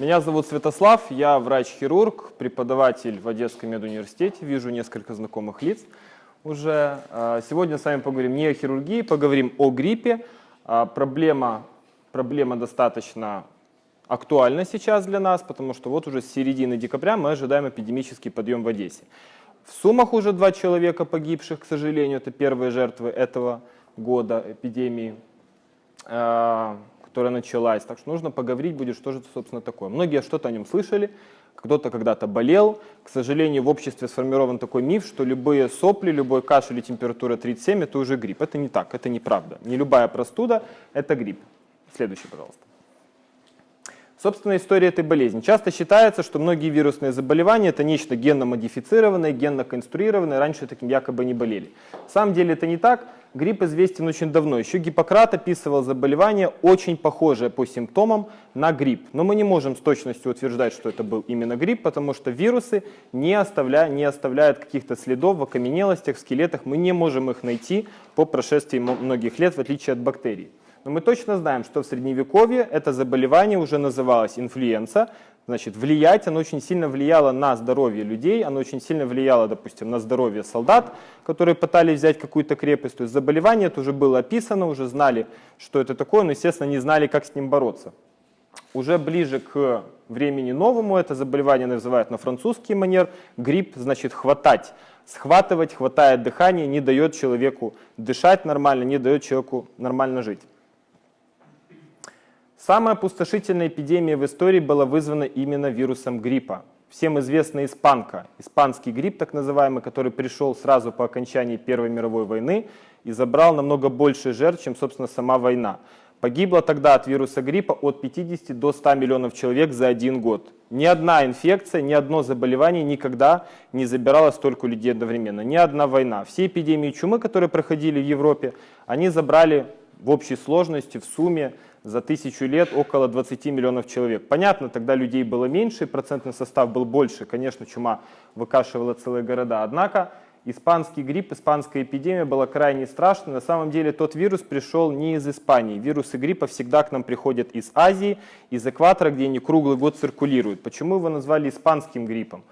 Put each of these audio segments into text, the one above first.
Меня зовут Святослав, я врач-хирург, преподаватель в Одесском медуниверситете, вижу несколько знакомых лиц уже. А, сегодня с вами поговорим не о хирургии, поговорим о гриппе. А, проблема, проблема достаточно актуальна сейчас для нас, потому что вот уже с середины декабря мы ожидаем эпидемический подъем в Одессе. В Сумах уже два человека погибших, к сожалению, это первые жертвы этого года эпидемии. Которая началась. Так что нужно поговорить будет, что же это, собственно, такое. Многие что-то о нем слышали, кто-то когда-то болел. К сожалению, в обществе сформирован такой миф, что любые сопли, любой кашель и температура 37 – это уже грипп. Это не так, это неправда. Не любая простуда – это грипп. Следующий, пожалуйста. Собственно, история этой болезни. Часто считается, что многие вирусные заболевания – это нечто генно-модифицированное, генно-конструированное, раньше таким якобы не болели. На самом деле это не так. Грипп известен очень давно. Еще Гиппократ описывал заболевание, очень похожее по симптомам на грипп. Но мы не можем с точностью утверждать, что это был именно грипп, потому что вирусы не, оставля... не оставляют каких-то следов в окаменелостях, в скелетах. Мы не можем их найти по прошествии многих лет, в отличие от бактерий. Но мы точно знаем, что в Средневековье это заболевание уже называлось инфлюенса, значит, влиять, оно очень сильно влияло на здоровье людей, оно очень сильно влияло, допустим, на здоровье солдат, которые пытались взять какую-то крепость. То есть заболевание это уже было описано, уже знали, что это такое, но, естественно, не знали, как с ним бороться. Уже ближе к времени новому это заболевание называют на французский манер. Грипп значит хватать. Схватывать, хватает дыхание, не дает человеку дышать нормально, не дает человеку нормально жить. Самая опустошительная эпидемия в истории была вызвана именно вирусом гриппа. Всем известна испанка, испанский грипп так называемый, который пришел сразу по окончании Первой мировой войны и забрал намного больше жертв, чем, собственно, сама война. Погибло тогда от вируса гриппа от 50 до 100 миллионов человек за один год. Ни одна инфекция, ни одно заболевание никогда не забирало столько людей одновременно. Ни одна война. Все эпидемии чумы, которые проходили в Европе, они забрали в общей сложности, в сумме за тысячу лет около 20 миллионов человек. Понятно, тогда людей было меньше, процентный состав был больше. Конечно, чума выкашивала целые города. Однако испанский грипп, испанская эпидемия была крайне страшной. На самом деле тот вирус пришел не из Испании. Вирусы гриппа всегда к нам приходят из Азии, из экватора, где они круглый год циркулируют. Почему его назвали испанским гриппом?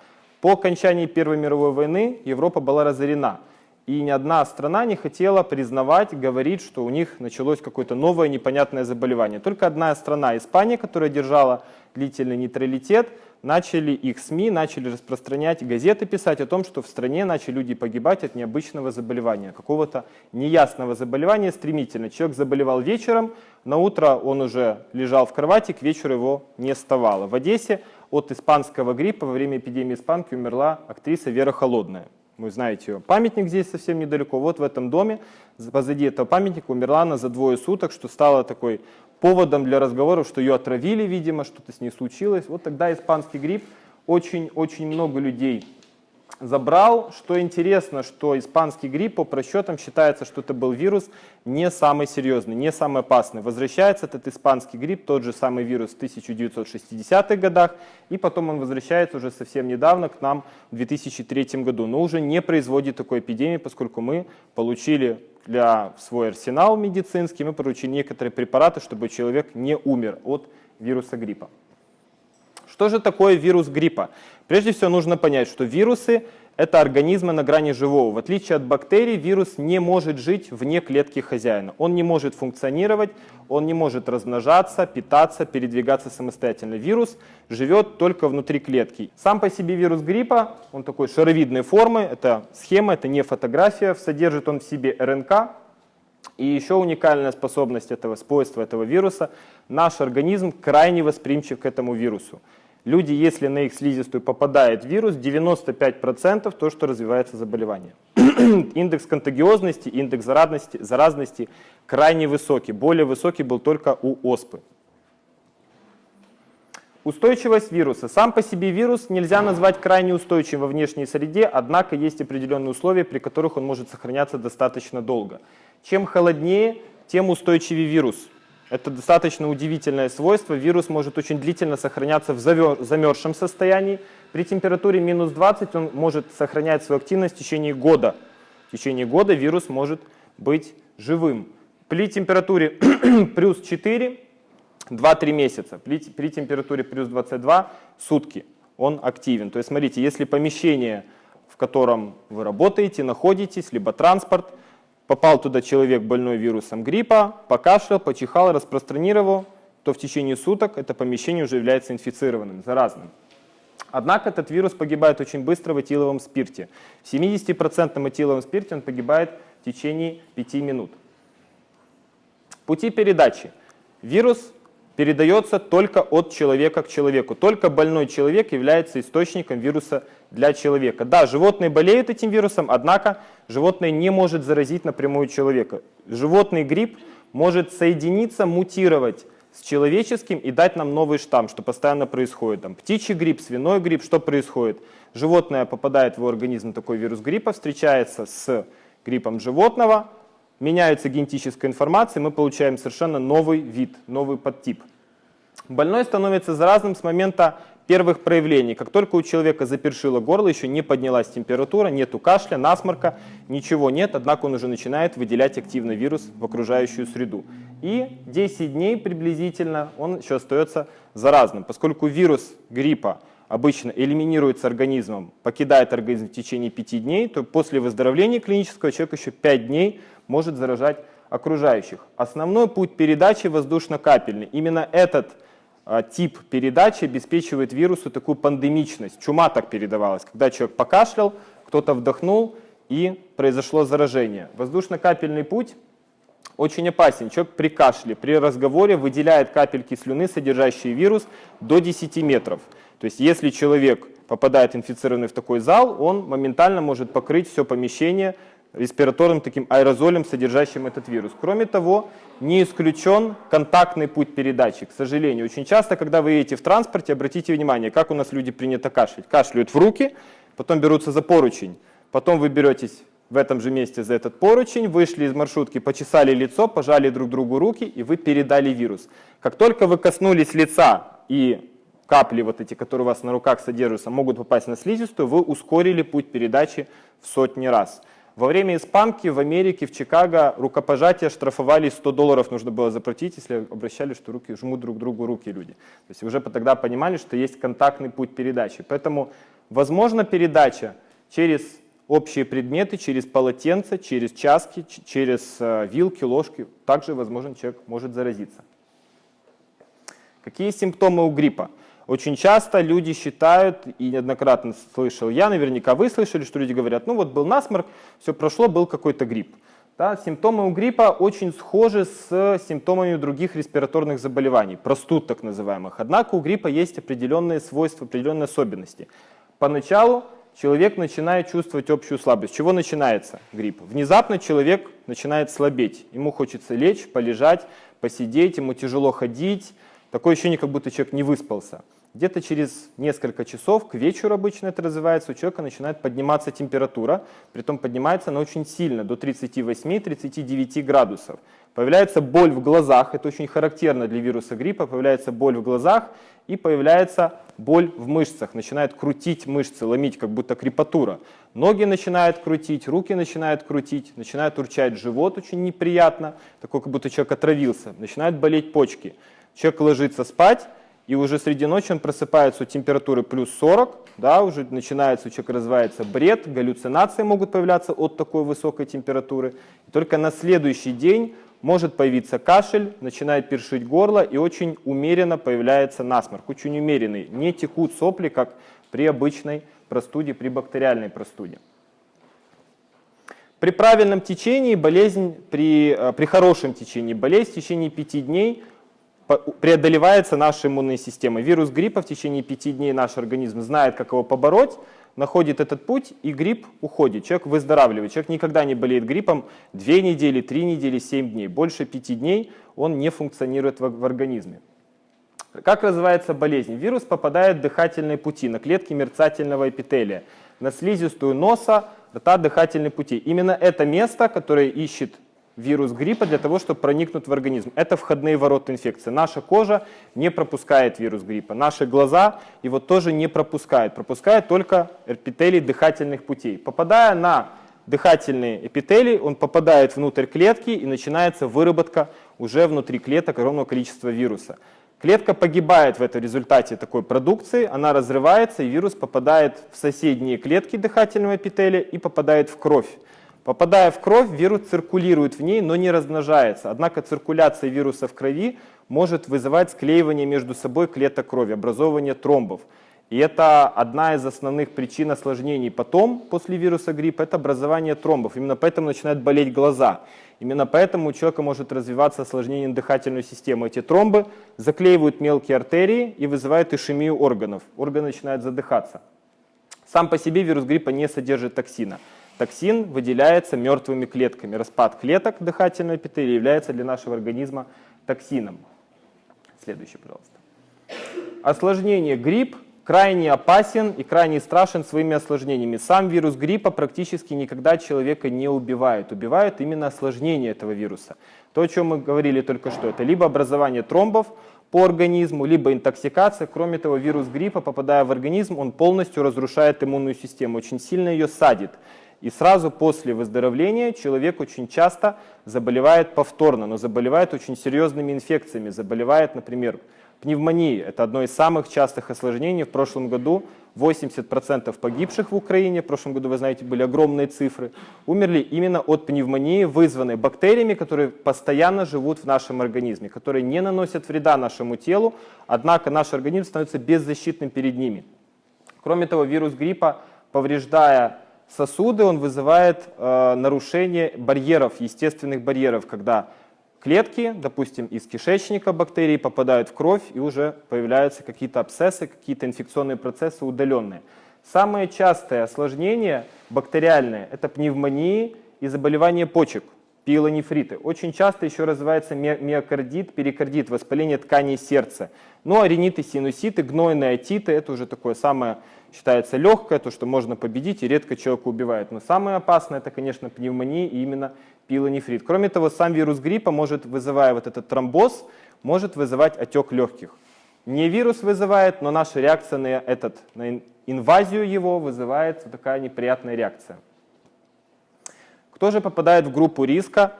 По окончании Первой мировой войны Европа была разорена и ни одна страна не хотела признавать, говорить, что у них началось какое-то новое непонятное заболевание. Только одна страна, Испания, которая держала длительный нейтралитет, начали их СМИ, начали распространять, газеты писать о том, что в стране начали люди погибать от необычного заболевания, какого-то неясного заболевания стремительно. Человек заболевал вечером, на утро он уже лежал в кровати, к вечеру его не вставало. В Одессе от испанского гриппа во время эпидемии испанки умерла актриса Вера Холодная. Вы знаете ее. Памятник здесь совсем недалеко. Вот в этом доме, позади этого памятника, умерла она за двое суток, что стало такой поводом для разговоров, что ее отравили, видимо, что-то с ней случилось. Вот тогда испанский грипп очень-очень много людей забрал. Что интересно, что испанский грипп по просчетам считается, что это был вирус не самый серьезный, не самый опасный. Возвращается этот испанский грипп, тот же самый вирус в 1960-х годах, и потом он возвращается уже совсем недавно к нам в 2003 году, но уже не производит такой эпидемии, поскольку мы получили для свой арсенал медицинский, мы получили некоторые препараты, чтобы человек не умер от вируса гриппа. Что же такое вирус гриппа? Прежде всего нужно понять, что вирусы – это организмы на грани живого. В отличие от бактерий, вирус не может жить вне клетки хозяина. Он не может функционировать, он не может размножаться, питаться, передвигаться самостоятельно. Вирус живет только внутри клетки. Сам по себе вирус гриппа, он такой шаровидной формы, это схема, это не фотография, содержит он в себе РНК, и еще уникальная способность этого свойства этого вируса, наш организм крайне восприимчив к этому вирусу. Люди, если на их слизистую попадает вирус, 95% то, что развивается заболевание. индекс контагиозности, индекс заразности, заразности крайне высокий. Более высокий был только у оспы. Устойчивость вируса. Сам по себе вирус нельзя назвать крайне устойчивым во внешней среде, однако есть определенные условия, при которых он может сохраняться достаточно долго. Чем холоднее, тем устойчивее вирус. Это достаточно удивительное свойство. Вирус может очень длительно сохраняться в замерзшем состоянии. При температуре минус 20 он может сохранять свою активность в течение года. В течение года вирус может быть живым. При температуре плюс 4 2-3 месяца. При, при температуре плюс 22 сутки он активен. То есть смотрите, если помещение, в котором вы работаете, находитесь, либо транспорт, попал туда человек больной вирусом гриппа, покашлял, почихал, распространировал, то в течение суток это помещение уже является инфицированным, заразным. Однако этот вирус погибает очень быстро в этиловом спирте. В 70% этиловом спирте он погибает в течение 5 минут. Пути передачи. Вирус передается только от человека к человеку. Только больной человек является источником вируса для человека. Да, животные болеют этим вирусом, однако животное не может заразить напрямую человека. Животный грипп может соединиться, мутировать с человеческим и дать нам новый штамм, что постоянно происходит. Там, птичий грипп, свиной грипп, что происходит? Животное попадает в организм, такой вирус гриппа, встречается с гриппом животного, меняется генетическая информация, мы получаем совершенно новый вид, новый подтип. Больной становится заразным с момента первых проявлений. Как только у человека запершило горло, еще не поднялась температура, нету кашля, насморка, ничего нет, однако он уже начинает выделять активно вирус в окружающую среду. И 10 дней приблизительно он еще остается заразным. Поскольку вирус гриппа обычно элиминируется организмом, покидает организм в течение 5 дней, то после выздоровления клинического человек еще 5 дней может заражать окружающих. Основной путь передачи воздушно-капельный. Именно этот а, тип передачи обеспечивает вирусу такую пандемичность. Чума так передавалась, когда человек покашлял, кто-то вдохнул и произошло заражение. Воздушно-капельный путь очень опасен. Человек при кашле, при разговоре выделяет капельки слюны, содержащие вирус, до 10 метров. То есть если человек попадает инфицированный в такой зал, он моментально может покрыть все помещение респираторным таким аэрозолем, содержащим этот вирус. Кроме того, не исключен контактный путь передачи. К сожалению, очень часто, когда вы едете в транспорте, обратите внимание, как у нас люди принято кашлять. Кашляют в руки, потом берутся за поручень, потом вы беретесь в этом же месте за этот поручень, вышли из маршрутки, почесали лицо, пожали друг другу руки, и вы передали вирус. Как только вы коснулись лица и капли вот эти, которые у вас на руках содержатся, могут попасть на слизистую, вы ускорили путь передачи в сотни раз. Во время испанки в Америке, в Чикаго рукопожатия штрафовали 100 долларов нужно было заплатить, если обращали, что руки жмут друг другу руки люди. То есть уже тогда понимали, что есть контактный путь передачи. Поэтому возможно передача через общие предметы, через полотенце, через часки, через э, вилки, ложки. Также, возможно, человек может заразиться. Какие симптомы у гриппа? Очень часто люди считают, и неоднократно слышал я, наверняка вы слышали, что люди говорят, ну вот был насморк, все прошло, был какой-то грипп. Да, симптомы у гриппа очень схожи с симптомами других респираторных заболеваний, простуд так называемых. Однако у гриппа есть определенные свойства, определенные особенности. Поначалу человек начинает чувствовать общую слабость. Чего начинается грипп? Внезапно человек начинает слабеть. Ему хочется лечь, полежать, посидеть, ему тяжело ходить. Такое ощущение, как будто человек не выспался. Где-то через несколько часов, к вечеру обычно это развивается, у человека начинает подниматься температура, притом поднимается она очень сильно, до 38-39 градусов. Появляется боль в глазах, это очень характерно для вируса гриппа, появляется боль в глазах и появляется боль в мышцах, начинает крутить мышцы, ломить, как будто крепатура. Ноги начинают крутить, руки начинают крутить, начинает урчать живот очень неприятно, такой, как будто человек отравился, начинают болеть почки. Человек ложится спать, и уже среди ночи он просыпается у температуры плюс 40, да, уже начинается, у человека развивается бред, галлюцинации могут появляться от такой высокой температуры. И только на следующий день может появиться кашель, начинает першить горло и очень умеренно появляется насморк, очень умеренный. Не текут сопли, как при обычной простуде, при бактериальной простуде. При правильном течении болезнь, при, э, при хорошем течении болезнь в течение 5 дней преодолевается наша иммунная система. Вирус гриппа в течение пяти дней наш организм знает, как его побороть, находит этот путь, и грипп уходит. Человек выздоравливает. Человек никогда не болеет гриппом две недели, три недели, семь дней. Больше пяти дней он не функционирует в, организме. Как развивается болезнь? Вирус попадает в дыхательные пути, на клетки мерцательного эпителия, на слизистую носа, рта, дыхательные пути. Именно это место, которое ищет вирус гриппа для того, чтобы проникнуть в организм. Это входные ворота инфекции. Наша кожа не пропускает вирус гриппа. Наши глаза его тоже не пропускают. Пропускает только эпителий дыхательных путей. Попадая на дыхательные эпителии, он попадает внутрь клетки и начинается выработка уже внутри клеток огромного количества вируса. Клетка погибает в этом результате такой продукции, она разрывается, и вирус попадает в соседние клетки дыхательного эпителия и попадает в кровь. Попадая в кровь, вирус циркулирует в ней, но не размножается. Однако циркуляция вируса в крови может вызывать склеивание между собой клеток крови, образование тромбов. И это одна из основных причин осложнений потом, после вируса гриппа, это образование тромбов. Именно поэтому начинают болеть глаза. Именно поэтому у человека может развиваться осложнение дыхательной системы. Эти тромбы заклеивают мелкие артерии и вызывают ишемию органов. Органы начинают задыхаться. Сам по себе вирус гриппа не содержит токсина. Токсин выделяется мертвыми клетками. Распад клеток дыхательного эпителия является для нашего организма токсином. Следующий, пожалуйста. Осложнение грипп крайне опасен и крайне страшен своими осложнениями. Сам вирус гриппа практически никогда человека не убивает. Убивает именно осложнение этого вируса. То, о чем мы говорили только что, это либо образование тромбов по организму, либо интоксикация. Кроме того, вирус гриппа, попадая в организм, он полностью разрушает иммунную систему, очень сильно ее садит. И сразу после выздоровления человек очень часто заболевает повторно, но заболевает очень серьезными инфекциями. Заболевает, например, Пневмония – это одно из самых частых осложнений. В прошлом году 80% погибших в Украине, в прошлом году, вы знаете, были огромные цифры, умерли именно от пневмонии, вызванной бактериями, которые постоянно живут в нашем организме, которые не наносят вреда нашему телу, однако наш организм становится беззащитным перед ними. Кроме того, вирус гриппа, повреждая сосуды, он вызывает э, нарушение барьеров, естественных барьеров, когда клетки, допустим, из кишечника бактерии попадают в кровь и уже появляются какие-то абсцессы, какие-то инфекционные процессы удаленные. Самые частые осложнения бактериальные – это пневмонии и заболевания почек, пиелонефриты. Очень часто еще развивается миокардит, перикардит, воспаление тканей сердца. Ну а риниты, синуситы, гнойные отиты – это уже такое самое, считается, легкое, то, что можно победить и редко человека убивает. Но самое опасное – это, конечно, пневмония и именно пилонефрит. Кроме того, сам вирус гриппа может, вызывая вот этот тромбоз, может вызывать отек легких. Не вирус вызывает, но наша реакция на, этот, на инвазию его вызывает вот такая неприятная реакция. Кто же попадает в группу риска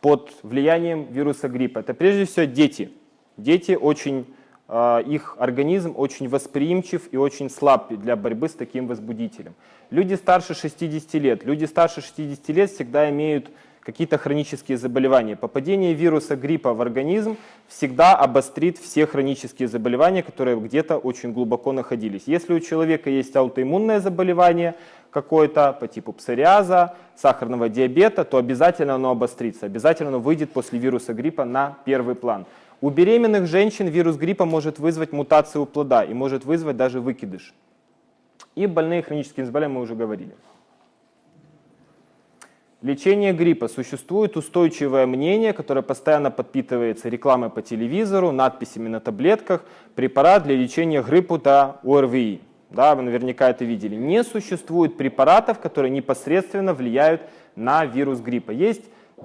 под влиянием вируса гриппа? Это прежде всего дети. Дети очень, а, их организм очень восприимчив и очень слаб для борьбы с таким возбудителем. Люди старше 60 лет. Люди старше 60 лет всегда имеют какие-то хронические заболевания. Попадение вируса гриппа в организм всегда обострит все хронические заболевания, которые где-то очень глубоко находились. Если у человека есть аутоиммунное заболевание какое-то по типу псориаза, сахарного диабета, то обязательно оно обострится, обязательно оно выйдет после вируса гриппа на первый план. У беременных женщин вирус гриппа может вызвать мутацию плода и может вызвать даже выкидыш. И больные хроническими заболеваниями мы уже говорили. Лечение гриппа. Существует устойчивое мнение, которое постоянно подпитывается рекламой по телевизору, надписями на таблетках. Препарат для лечения гриппа да ОРВИ. Да, вы наверняка это видели. Не существует препаратов, которые непосредственно влияют на вирус гриппа. Есть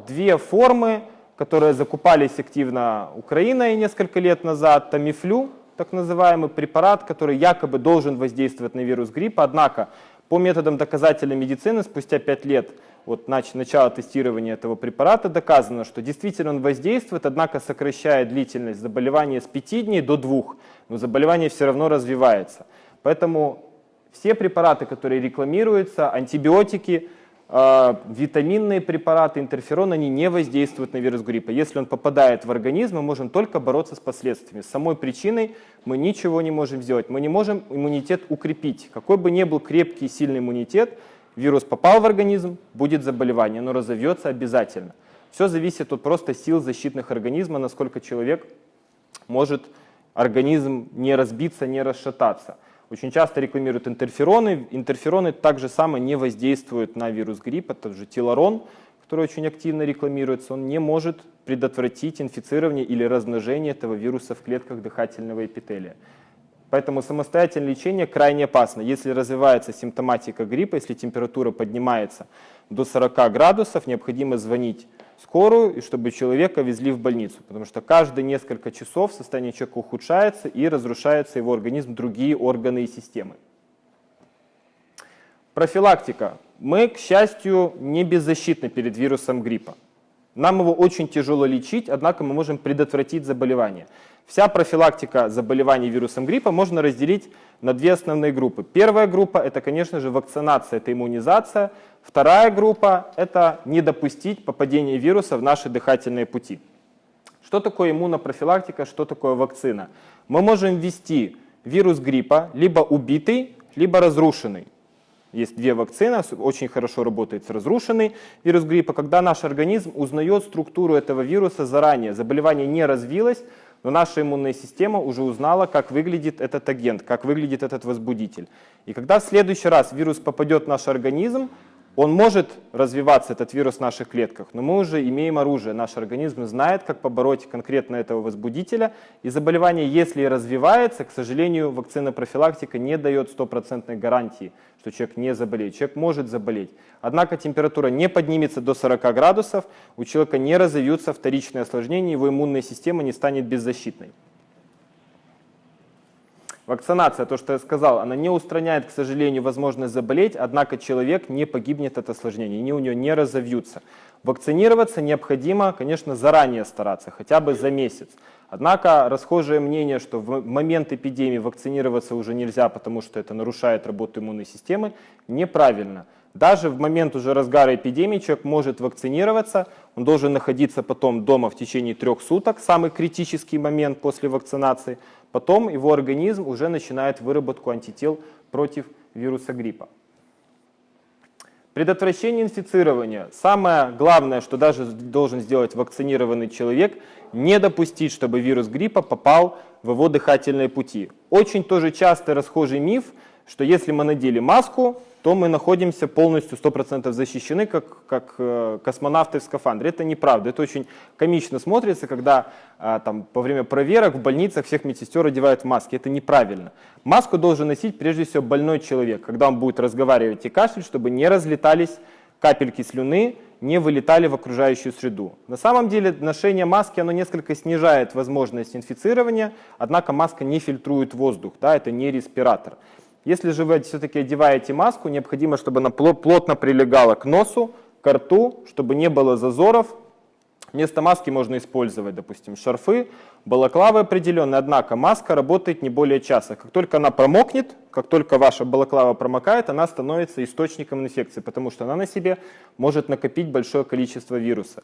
две формы, которые закупались активно Украиной несколько лет назад. Тамифлю, так называемый препарат, который якобы должен воздействовать на вирус гриппа. Однако по методам доказательной медицины спустя 5 лет от начала тестирования этого препарата доказано, что действительно он воздействует, однако сокращает длительность заболевания с 5 дней до 2, но заболевание все равно развивается. Поэтому все препараты, которые рекламируются, антибиотики, э, витаминные препараты, интерферон, они не воздействуют на вирус гриппа. Если он попадает в организм, мы можем только бороться с последствиями. С самой причиной мы ничего не можем сделать. Мы не можем иммунитет укрепить. Какой бы ни был крепкий и сильный иммунитет, Вирус попал в организм, будет заболевание, но разовьется обязательно. Все зависит от просто сил защитных организма, насколько человек может организм не разбиться, не расшататься. Очень часто рекламируют интерфероны. Интерфероны также самое не воздействуют на вирус гриппа. Это же телорон, который очень активно рекламируется. Он не может предотвратить инфицирование или размножение этого вируса в клетках дыхательного эпителия. Поэтому самостоятельное лечение крайне опасно. Если развивается симптоматика гриппа, если температура поднимается до 40 градусов, необходимо звонить скорую, и чтобы человека везли в больницу. Потому что каждые несколько часов состояние человека ухудшается и разрушается его организм, другие органы и системы. Профилактика. Мы, к счастью, не беззащитны перед вирусом гриппа. Нам его очень тяжело лечить, однако мы можем предотвратить заболевание. Вся профилактика заболеваний вирусом гриппа можно разделить на две основные группы. Первая группа – это, конечно же, вакцинация, это иммунизация. Вторая группа – это не допустить попадения вируса в наши дыхательные пути. Что такое иммунопрофилактика, что такое вакцина? Мы можем ввести вирус гриппа либо убитый, либо разрушенный. Есть две вакцины, очень хорошо работает с разрушенный вирус гриппа, когда наш организм узнает структуру этого вируса заранее. Заболевание не развилось, но наша иммунная система уже узнала, как выглядит этот агент, как выглядит этот возбудитель. И когда в следующий раз вирус попадет в наш организм, он может развиваться, этот вирус в наших клетках, но мы уже имеем оружие. Наш организм знает, как побороть конкретно этого возбудителя. И заболевание, если и развивается, к сожалению, вакцина профилактика не дает стопроцентной гарантии, что человек не заболеет. Человек может заболеть. Однако температура не поднимется до 40 градусов, у человека не разовьются вторичные осложнения, его иммунная система не станет беззащитной. Вакцинация, то, что я сказал, она не устраняет, к сожалению, возможность заболеть, однако человек не погибнет от осложнений, они у него не разовьются. Вакцинироваться необходимо, конечно, заранее стараться, хотя бы за месяц. Однако расхожее мнение, что в момент эпидемии вакцинироваться уже нельзя, потому что это нарушает работу иммунной системы, неправильно. Даже в момент уже разгара эпидемии человек может вакцинироваться, он должен находиться потом дома в течение трех суток, самый критический момент после вакцинации, потом его организм уже начинает выработку антител против вируса гриппа. Предотвращение инфицирования. Самое главное, что даже должен сделать вакцинированный человек, не допустить, чтобы вирус гриппа попал в его дыхательные пути. Очень тоже часто расхожий миф, что если мы надели маску, то мы находимся полностью 100% защищены, как, как э, космонавты в скафандре. Это неправда. Это очень комично смотрится, когда э, там, во время проверок в больницах всех медсестер одевают маски. Это неправильно. Маску должен носить прежде всего больной человек, когда он будет разговаривать и кашлять, чтобы не разлетались капельки слюны, не вылетали в окружающую среду. На самом деле ношение маски оно несколько снижает возможность инфицирования, однако маска не фильтрует воздух, да, это не респиратор. Если же вы все-таки одеваете маску, необходимо, чтобы она плотно прилегала к носу, к рту, чтобы не было зазоров. Вместо маски можно использовать, допустим, шарфы, балаклавы определенные, однако маска работает не более часа. Как только она промокнет, как только ваша балаклава промокает, она становится источником инфекции, потому что она на себе может накопить большое количество вируса.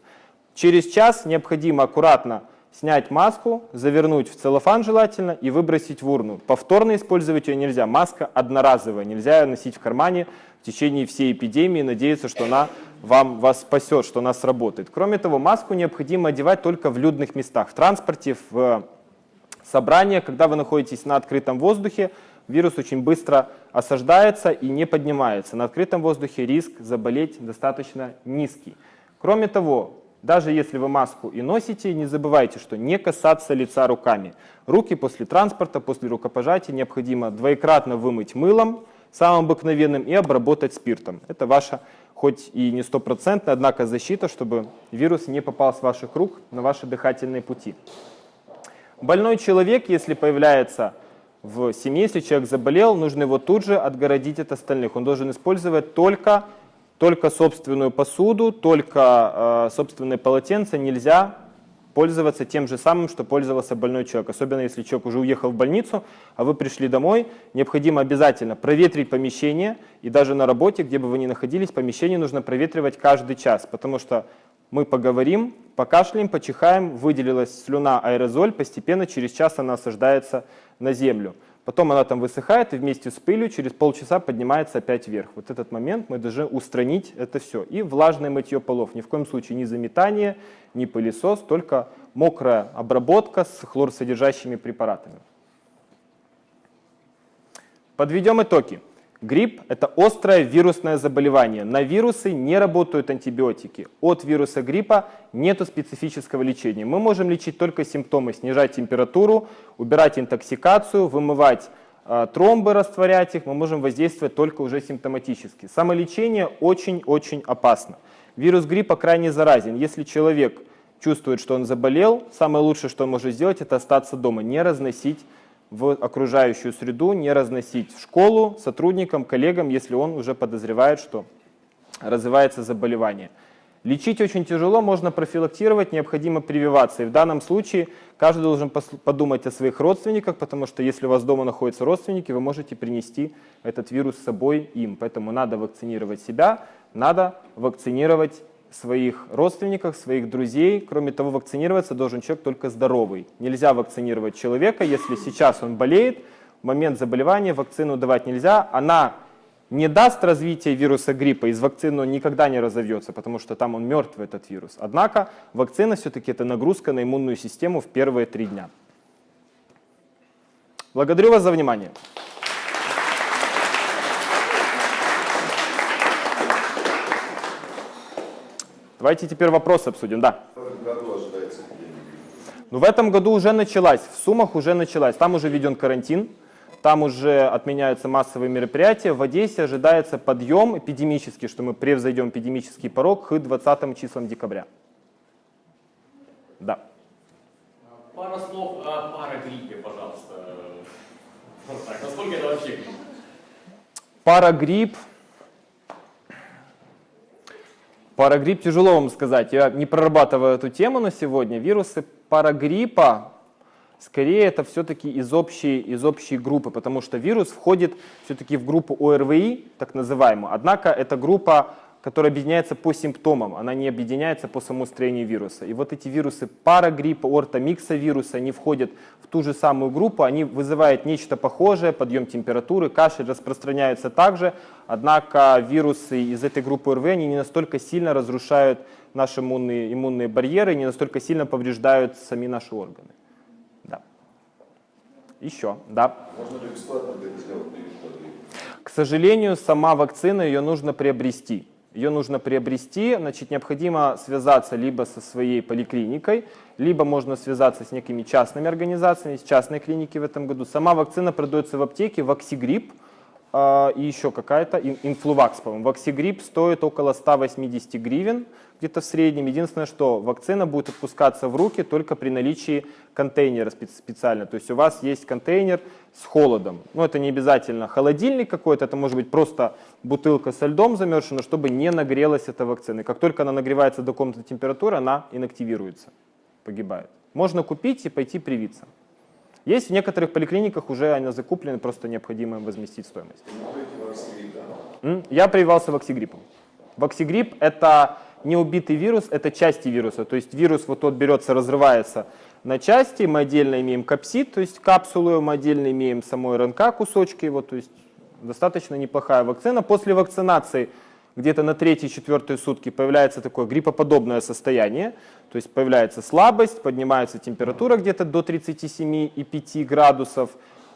Через час необходимо аккуратно снять маску, завернуть в целлофан желательно и выбросить в урну. Повторно использовать ее нельзя. Маска одноразовая, нельзя ее носить в кармане в течение всей эпидемии надеяться, что она вам, вас спасет, что она сработает. Кроме того, маску необходимо одевать только в людных местах, в транспорте, в собраниях, когда вы находитесь на открытом воздухе, вирус очень быстро осаждается и не поднимается. На открытом воздухе риск заболеть достаточно низкий. Кроме того, даже если вы маску и носите, не забывайте, что не касаться лица руками. Руки после транспорта, после рукопожатия необходимо двоекратно вымыть мылом, самым обыкновенным, и обработать спиртом. Это ваша, хоть и не стопроцентная, однако защита, чтобы вирус не попал с ваших рук на ваши дыхательные пути. Больной человек, если появляется в семье, если человек заболел, нужно его тут же отгородить от остальных. Он должен использовать только только собственную посуду, только э, собственные полотенца нельзя пользоваться тем же самым, что пользовался больной человек. Особенно если человек уже уехал в больницу, а вы пришли домой, необходимо обязательно проветрить помещение. И даже на работе, где бы вы ни находились, помещение нужно проветривать каждый час, потому что мы поговорим, покашляем, почихаем, выделилась слюна, аэрозоль, постепенно через час она осаждается на землю. Потом она там высыхает и вместе с пылью через полчаса поднимается опять вверх. Вот этот момент мы должны устранить это все. И влажное мытье полов. Ни в коем случае ни заметание, ни пылесос, только мокрая обработка с хлорсодержащими препаратами. Подведем итоги. Грипп – это острое вирусное заболевание. На вирусы не работают антибиотики. От вируса гриппа нет специфического лечения. Мы можем лечить только симптомы, снижать температуру, убирать интоксикацию, вымывать э, тромбы, растворять их. Мы можем воздействовать только уже симптоматически. Самолечение очень-очень опасно. Вирус гриппа крайне заразен. Если человек чувствует, что он заболел, самое лучшее, что он может сделать, это остаться дома, не разносить в окружающую среду, не разносить в школу сотрудникам, коллегам, если он уже подозревает, что развивается заболевание. Лечить очень тяжело, можно профилактировать, необходимо прививаться. И в данном случае каждый должен подумать о своих родственниках, потому что если у вас дома находятся родственники, вы можете принести этот вирус с собой им. Поэтому надо вакцинировать себя, надо вакцинировать своих родственников, своих друзей. Кроме того, вакцинироваться должен человек только здоровый. Нельзя вакцинировать человека, если сейчас он болеет, в момент заболевания вакцину давать нельзя. Она не даст развития вируса гриппа, из вакцины он никогда не разовьется, потому что там он мертвый, этот вирус. Однако вакцина все-таки это нагрузка на иммунную систему в первые три дня. Благодарю вас за внимание. Давайте теперь вопросы обсудим. Да. В этом году ожидается эпидемия? Ну, в этом году уже началась, в Сумах уже началась. Там уже введен карантин, там уже отменяются массовые мероприятия. В Одессе ожидается подъем эпидемический, что мы превзойдем эпидемический порог к 20 числам декабря. Да. Пара слов о парагриппе, пожалуйста. Вот так, насколько это вообще грипп? Парагрипп. Парагрипп тяжело вам сказать. Я не прорабатываю эту тему на сегодня. Вирусы парагриппа, скорее это все-таки из общей, из общей группы, потому что вирус входит все-таки в группу ОРВИ, так называемую. Однако эта группа которая объединяется по симптомам, она не объединяется по самому строению вируса. И вот эти вирусы парагриппа, ортомиксовируса, они входят в ту же самую группу, они вызывают нечто похожее, подъем температуры, кашель распространяются также, однако вирусы из этой группы ОРВ, они не настолько сильно разрушают наши иммунные, иммунные барьеры, не настолько сильно повреждают сами наши органы. Да. Еще, да. Можно ли бесплатно сделать К сожалению, сама вакцина, ее нужно приобрести. Ее нужно приобрести, значит, необходимо связаться либо со своей поликлиникой, либо можно связаться с некими частными организациями, с частной клиники в этом году. Сама вакцина продается в аптеке, Ваксигрипп, э, и еще какая-то, инфлувакс, по-моему. Ваксигрипп стоит около 180 гривен, где-то в среднем. Единственное, что вакцина будет отпускаться в руки только при наличии контейнера специально. То есть у вас есть контейнер с холодом. Ну, это не обязательно холодильник какой-то, это может быть просто бутылка со льдом замерзшая, чтобы не нагрелась эта вакцина. И как только она нагревается до комнатной температуры, она инактивируется, погибает. Можно купить и пойти привиться. Есть в некоторых поликлиниках уже они закуплены, просто необходимо им возместить стоимость. Я прививался ваксигриппом. Ваксигрипп – это не убитый вирус, это части вируса. То есть вирус вот тот берется, разрывается на части, мы отдельно имеем капсид, то есть капсулу, мы отдельно имеем самой РНК кусочки, вот, то есть достаточно неплохая вакцина. После вакцинации где-то на третьи-четвертые сутки появляется такое гриппоподобное состояние, то есть появляется слабость, поднимается температура где-то до 37,5 градусов,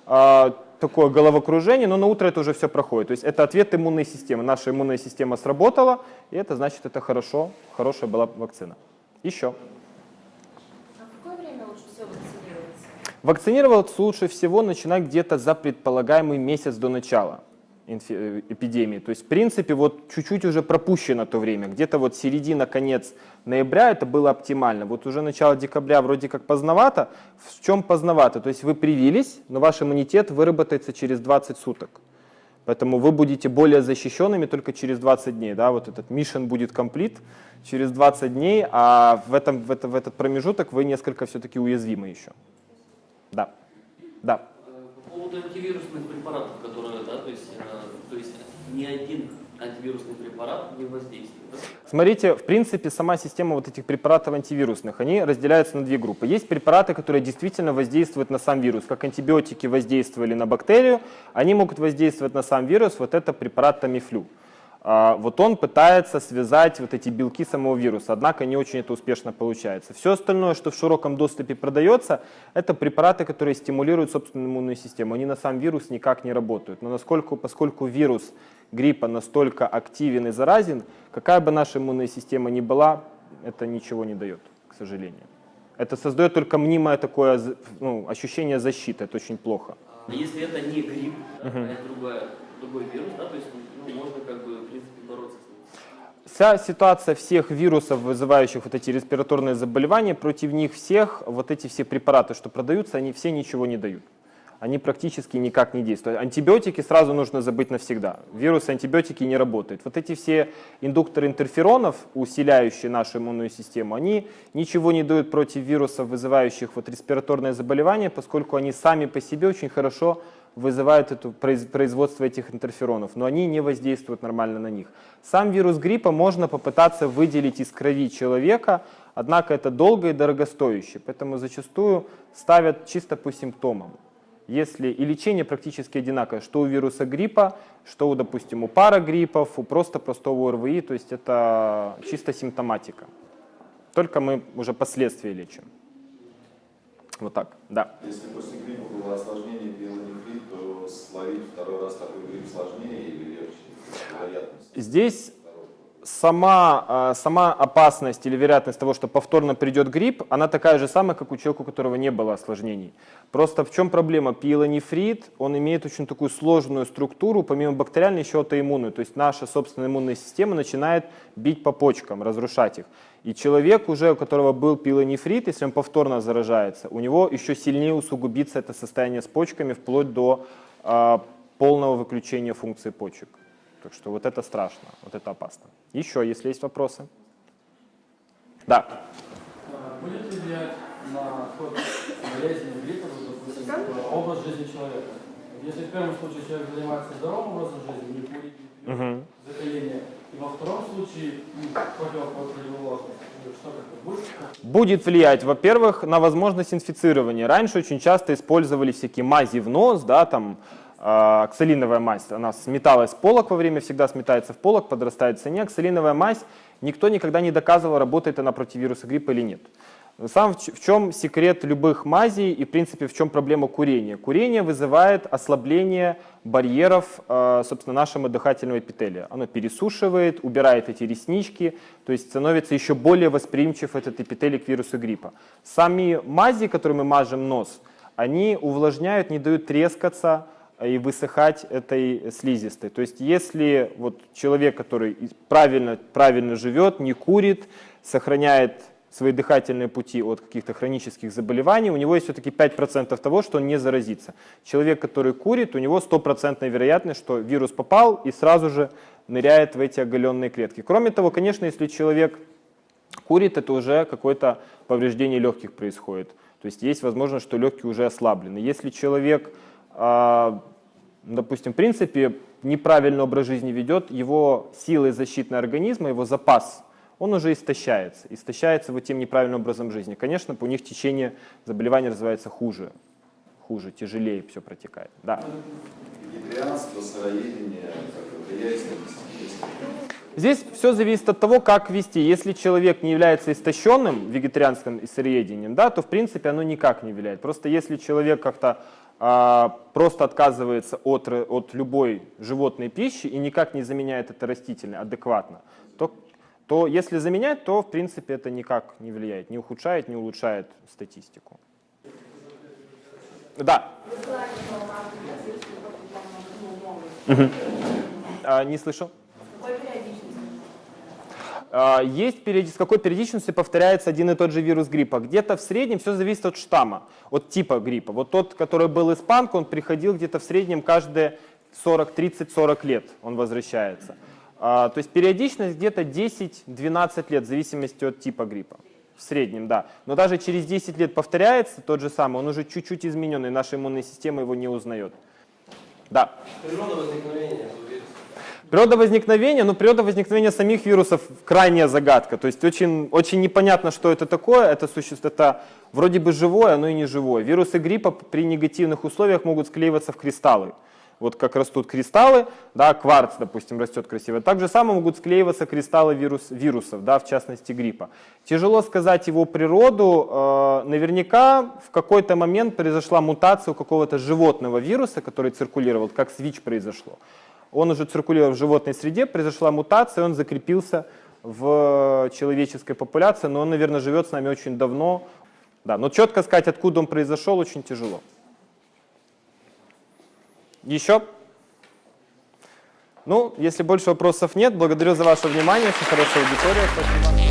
а, такое головокружение, но на утро это уже все проходит. То есть это ответ иммунной системы. Наша иммунная система сработала, и это значит, это хорошо, хорошая была вакцина. Еще. А в какое время лучше всего вакцинироваться? Вакцинироваться лучше всего начинать где-то за предполагаемый месяц до начала эпидемии. То есть, в принципе, вот чуть-чуть уже пропущено то время. Где-то вот середина, конец ноября это было оптимально. Вот уже начало декабря вроде как поздновато. В чем поздновато? То есть вы привились, но ваш иммунитет выработается через 20 суток. Поэтому вы будете более защищенными только через 20 дней. Да? Вот этот mission будет комплит через 20 дней, а в, этом, в, это, в этот промежуток вы несколько все-таки уязвимы еще. Да. Да. По поводу антивирусных препаратов, которые, да, то есть, э, то есть ни один антивирусный препарат не воздействует. Смотрите, в принципе, сама система вот этих препаратов антивирусных, они разделяются на две группы. Есть препараты, которые действительно воздействуют на сам вирус, как антибиотики воздействовали на бактерию, они могут воздействовать на сам вирус, вот это препарат Тамифлю. А, вот он пытается связать вот эти белки самого вируса, однако не очень это успешно получается. Все остальное, что в широком доступе продается, это препараты, которые стимулируют собственную иммунную систему. Они на сам вирус никак не работают. Но насколько, поскольку вирус гриппа настолько активен и заразен, какая бы наша иммунная система ни была, это ничего не дает, к сожалению. Это создает только мнимое такое ну, ощущение защиты, это очень плохо. А если это не грипп, а это другая, другой вирус, да, то есть ну, можно как бы, в принципе, бороться с ним. Вся ситуация всех вирусов, вызывающих вот эти респираторные заболевания, против них всех, вот эти все препараты, что продаются, они все ничего не дают. они практически никак не действуют. Антибиотики сразу нужно забыть навсегда. Вирусы, антибиотики не работают. Вот эти все индукторы интерферонов, усиляющие нашу иммунную систему, они ничего не дают против вирусов, вызывающих вот респираторное заболевание, поскольку они сами по себе очень хорошо вызывают это производство этих интерферонов, но они не воздействуют нормально на них. Сам вирус гриппа можно попытаться выделить из крови человека, однако это долго и дорогостоящее, поэтому зачастую ставят чисто по симптомам. Если и лечение практически одинаковое, что у вируса гриппа, что, у, допустим, у парагриппов, у просто простого ОРВИ, то есть это чисто симптоматика. Только мы уже последствия лечим. Вот так, да. Если после гриппа было осложнение то словить второй раз такой грипп сложнее или легче? Здесь сама, а, сама опасность или вероятность того, что повторно придет грипп, она такая же самая, как у человека, у которого не было осложнений. Просто в чем проблема? Пиелонефрит, он имеет очень такую сложную структуру, помимо бактериальной еще аутоиммунную. То есть наша собственная иммунная система начинает бить по почкам, разрушать их. И человек уже, у которого был пилонефрит, если он повторно заражается, у него еще сильнее усугубится это состояние с почками, вплоть до полного выключения функции почек. Так что вот это страшно, вот это опасно. Еще, если есть вопросы. Да. А будет ли влиять на ход болезни гриппа, допустим, образ жизни человека? Если в первом случае человек занимается здоровым образом жизни, не курит, Угу. закаление, и во втором случае ну, противоположность, что как будет? Влиять, во-первых, на возможность инфицирования. Раньше очень часто использовали всякие мази в нос, да, там, э, оксалиновая мазь, она сметалась в полок во время, всегда сметается в полок, подрастает в цене. Оксалиновая мазь, никто никогда не доказывал, работает она против вируса гриппа или нет. Сам в чем секрет любых мазей и, в принципе, в чем проблема курения? Курение вызывает ослабление барьеров, э, собственно, нашего дыхательного эпителия. Оно пересушивает, убирает эти реснички, то есть становится еще более восприимчив этот эпителий к вирусу гриппа. Сами мази, которые мы мажем нос, они увлажняют, не дают трескаться и высыхать этой слизистой. То есть если вот человек, который правильно, правильно живет, не курит, сохраняет свои дыхательные пути от каких-то хронических заболеваний, у него есть все-таки 5% того, что он не заразится. Человек, который курит, у него стопроцентная вероятность, что вирус попал и сразу же ныряет в эти оголенные клетки. Кроме того, конечно, если человек курит, это уже какое-то повреждение легких происходит. То есть есть возможность, что легкие уже ослаблены. Если человек, а, допустим, в принципе, неправильный образ жизни ведет, его силы защитного организма, его запас он уже истощается. Истощается вот тем неправильным образом жизни. Конечно, у них течение заболевания развивается хуже, хуже, тяжелее все протекает. Да. Вегетарианство, сыроедение, как влияет на действительность? Здесь все зависит от того, как вести. Если человек не является истощенным вегетарианским и сыроедением, да, то в принципе оно никак не влияет. Просто если человек как-то а, просто отказывается от, от любой животной пищи и никак не заменяет это растительное адекватно, то, то если заменять, то в принципе это никак не влияет, не ухудшает, не улучшает статистику. Да. А, не слышу. А, Есть периоди- с какой периодичностью повторяется один и тот же вирус гриппа. Где-то в среднем все зависит от штамма, от типа гриппа. Вот тот, который был испанка, он приходил где-то в среднем каждые 40, 30-40 лет он возвращается. А, То есть периодичность где-то 10-12 лет в зависимости от типа гриппа. В среднем, да. Но даже через 10 лет повторяется тот же самый, он уже чуть-чуть измененный, наша иммунная система его не узнает. Да. Природа возникновения. Природа возникновения, ну природа возникновения самих вирусов крайняя загадка. То есть очень, очень непонятно, что это такое. Это существо, это вроде бы живое, но и не живое. Вирусы гриппа при негативных условиях могут склеиваться в кристаллы. Вот как растут кристаллы, да, кварц, допустим, растет красиво. Так же самое могут склеиваться кристаллы вирус, вирусов, да, в частности гриппа. Тяжело сказать его природу. э, наверняка в какой-то момент произошла мутация у какого-то животного вируса, который циркулировал, как с ВИЧ произошло. Он уже циркулировал в животной среде, произошла мутация, он закрепился в человеческой популяции, но он, наверное, живет с нами очень давно. Да, но четко сказать, откуда он произошел, очень тяжело. Еще? Ну, если больше вопросов нет, благодарю за ваше внимание, очень хорошая аудитория. Спасибо.